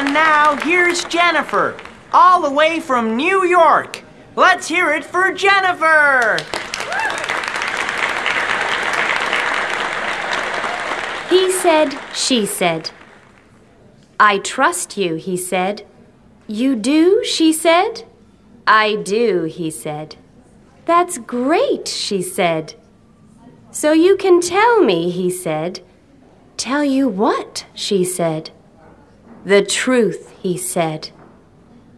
And now here's Jennifer, all the way from New York. Let's hear it for Jennifer. He said, she said. I trust you, he said. You do, she said. I do, he said. That's great, she said. So you can tell me, he said. Tell you what, she said. The truth, he said.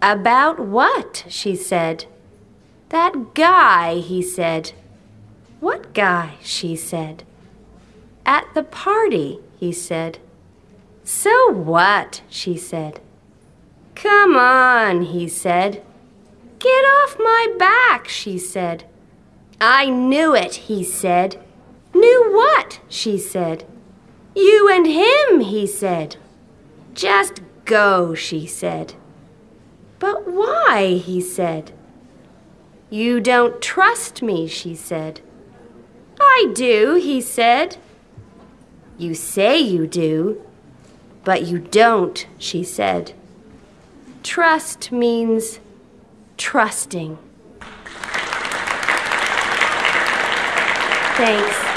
About what, she said. That guy, he said. What guy, she said. At the party, he said. So what, she said. Come on, he said. Get off my back, she said. I knew it, he said. Knew what? she said. You and him, he said. Just go, she said. But why? he said. You don't trust me, she said. I do, he said. You say you do, but you don't, she said. Trust means trusting. Thanks.